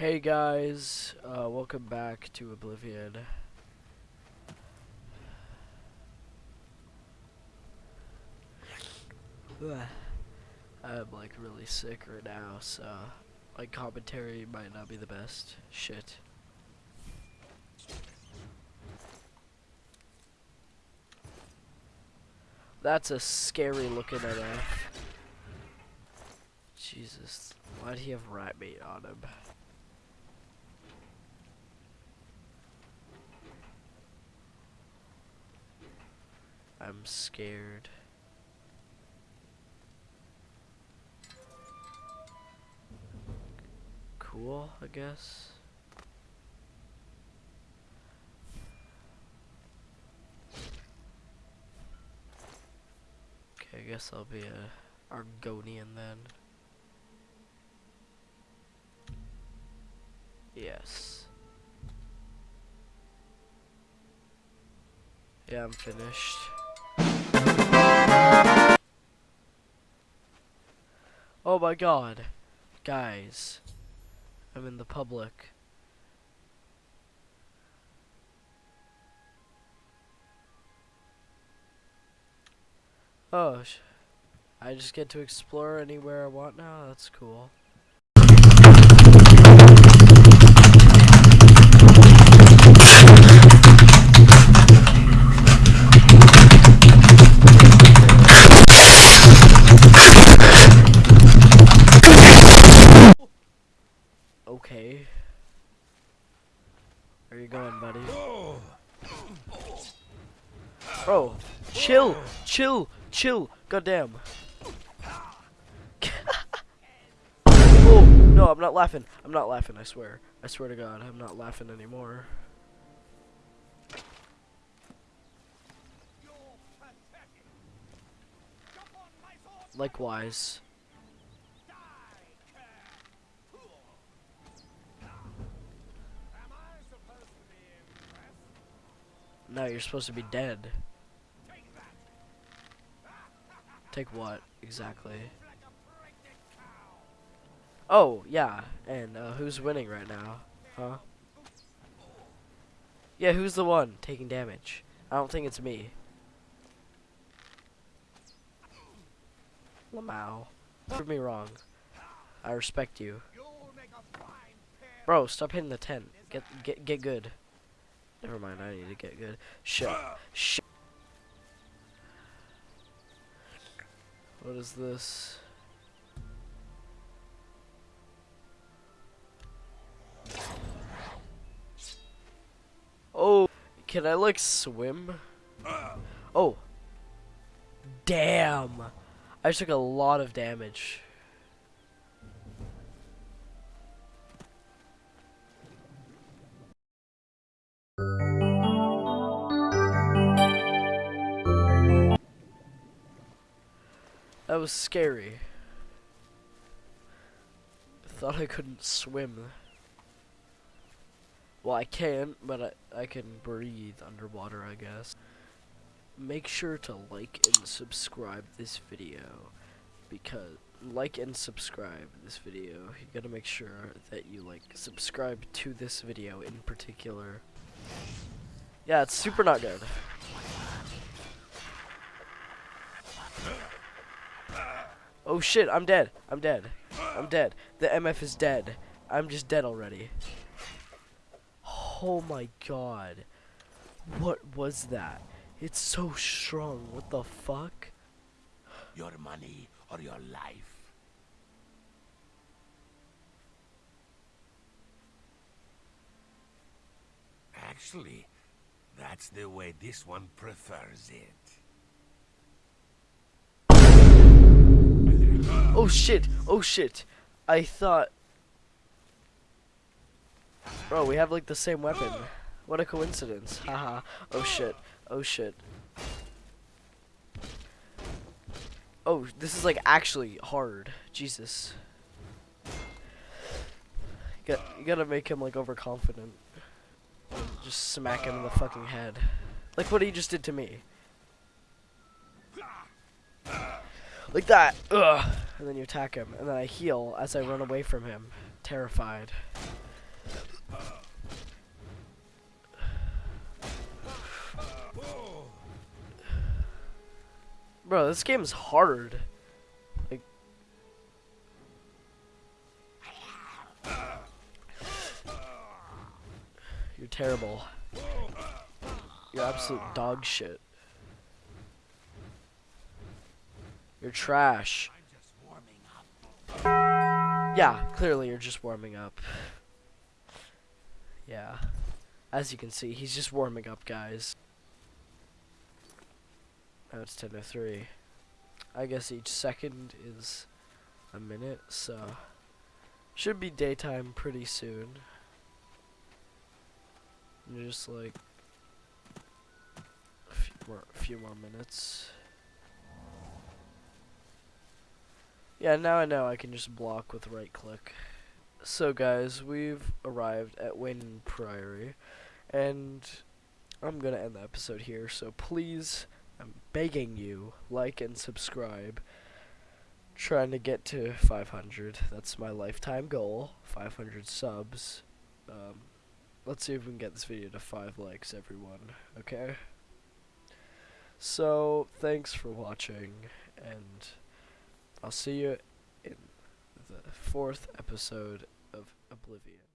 Hey guys, uh, welcome back to Oblivion. I'm like really sick right now, so my commentary might not be the best. Shit. That's a scary looking NF. Jesus, why'd he have rat meat on him? I'm scared. Cool, I guess. Okay, I guess I'll be a Argonian then. Yes. Yeah, I'm finished. My god. Guys. I'm in the public. Oh, I just get to explore anywhere I want now? That's cool. Okay. Where you going, buddy? Bro, chill, chill, chill. Goddamn. oh, no, I'm not laughing. I'm not laughing, I swear. I swear to God, I'm not laughing anymore. Likewise. No, you're supposed to be dead. Take what, exactly? Oh, yeah, and uh, who's winning right now? Huh? Yeah, who's the one taking damage? I don't think it's me. Lamau. Prove me wrong. I respect you. Bro, stop hitting the tent. Get get get good. Never mind, I need to get good. Shut. Shut. What is this? Oh, can I like swim? Oh. Damn. I took a lot of damage. Was scary. Thought I couldn't swim. Well, I can't, but I, I can breathe underwater, I guess. Make sure to like and subscribe this video. Because, like and subscribe this video. You gotta make sure that you, like, subscribe to this video in particular. Yeah, it's super not good. Oh shit, I'm dead. I'm dead. I'm dead. The MF is dead. I'm just dead already. Oh my god. What was that? It's so strong. What the fuck? Your money or your life. Actually, that's the way this one prefers it. Oh shit! Oh shit! I thought... Bro, we have like the same weapon. What a coincidence. Haha. oh shit. Oh shit. Oh, this is like actually hard. Jesus. You gotta make him like overconfident. Just smack him in the fucking head. Like what he just did to me. like that. Ugh. And then you attack him, and then I heal as I run away from him, terrified. Bro, this game is hard. Like, you're terrible. You're absolute dog shit. You're trash. Yeah, clearly you're just warming up. Yeah. As you can see, he's just warming up, guys. Now it's 10 to 3. I guess each second is a minute, so... Should be daytime pretty soon. Just like... A few more, a few more minutes. Yeah, now I know I can just block with right click. So guys, we've arrived at Weynon Priory, and I'm gonna end the episode here, so please, I'm begging you, like and subscribe. Trying to get to 500, that's my lifetime goal, 500 subs. Um, let's see if we can get this video to 5 likes, everyone, okay? So, thanks for watching, and I'll see you in the fourth episode of Oblivion.